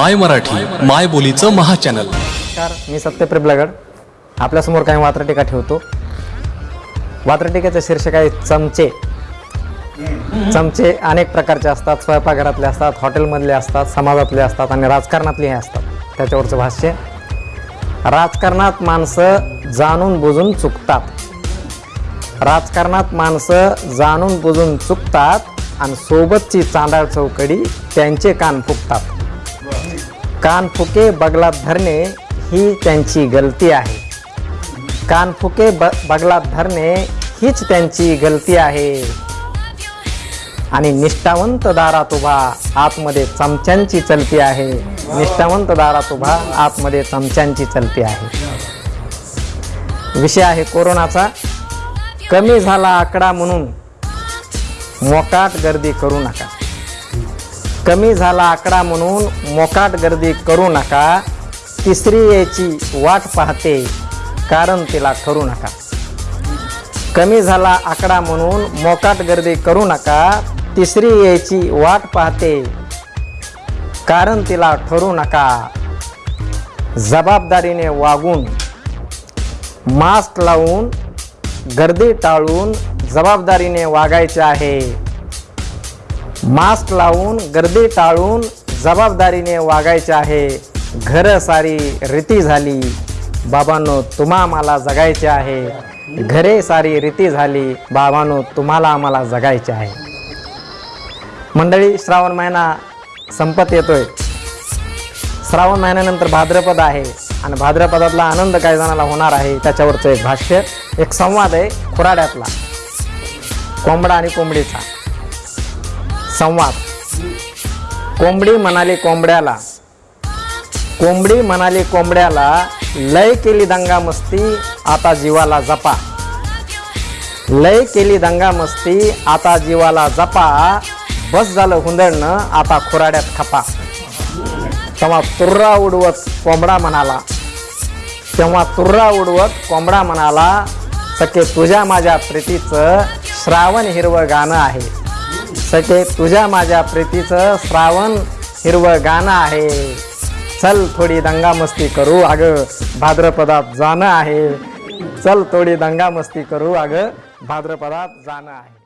माय मराठी माय बोलीचं महाचॅनल नमस्कार मी सत्यप्रेम लगड. आपल्यासमोर काही वात्रटिका ठेवतो. वात्रटिकेचं शीर्षक आहे चमचे. चमचे अनेक प्रकारचे असतात. स्वयंपाकघरातले असतात हॉटेलमधले असतात समाजातले असतात आणि राजकारणातले हे असतात. त्याच्यावरचं भाष्य राजकारणात माणसं जाणून बुजून चुकतात. राजकारणात माणसं जाणून बुजून चुकतात आणि सोबतची चांदाळ चौकडी त्यांचे कान फुकतात. कानफुके बगलात धरणे ही त्यांची गलती आहे. कानफुके ब बगलात धरणे हीच त्यांची गलती आहे. आणि निष्ठावंत दारात उभा आतमध्ये चमच्यांची चलती आहे. निष्ठावंत दारात उभा आतमध्ये चमच्यांची चलती आहे. विषय आहे कोरोनाचा. कमी झाला आकडा म्हणून मोकाट गर्दी करू नका. कमी झाला आकडा म्हणून मोकाट गर्दी करू नका. तिसरी याची वाट पाहते कारण तिला ठरू नका. कमी झाला आकडा म्हणून मोकाट गर्दी करू नका. तिसरी याची वाट पाहते कारण तिला ठरू नका. जबाबदारीने वागून मास्क लावून गर्दी टाळून जबाबदारीने वागायचे आहे. मास्क लावून गर्दी टाळून जबाबदारीने वागायचे आहे. घर सारी रीती झाली. बाबांनो तुम्हा आम्हाला जगायचे आहे. घरे सारी रीती झाली. बाबांनो तुम्हाला आम्हाला जगायचे आहे. मंडळी श्रावण महिना संपत येतोय. श्रावण महिन्यानंतर भाद्रपद आहे आणि भाद्रपदातला आनंद काय जणाला होणार आहे. त्याच्यावरचं एक भाष्य एक संवाद आहे खुराड्यातला. कोंबडा आणि कोंबडीचा. संवाद. कोंबडी म्हणाली कोंबड्याला. कोंबडी म्हणाली कोंबड्याला लय केली दंगा मस्ती आता जीवाला जपा. लय केली दंगा मस्ती आता जीवाला जपा. बस झालं हुंदडणं आता खुराड्यात खपा. तेव्हा तुर्रा उडवत कोंबडा म्हणाला. तेव्हा तुर्रा उडवत कोंबडा म्हणाला सके तुझ्या माझ्या प्रीतीचं श्रावण हिरवं गाणं आहे. सखे तुझ्या माझ्या प्रीतीचं श्रावण हिरवं गाणं आहे. चल थोडी दंगामस्ती करू अगं भाद्रपदात जाणं आहे. चल थोडी दंगामस्ती करू अगं भाद्रपदात जाणं आहे.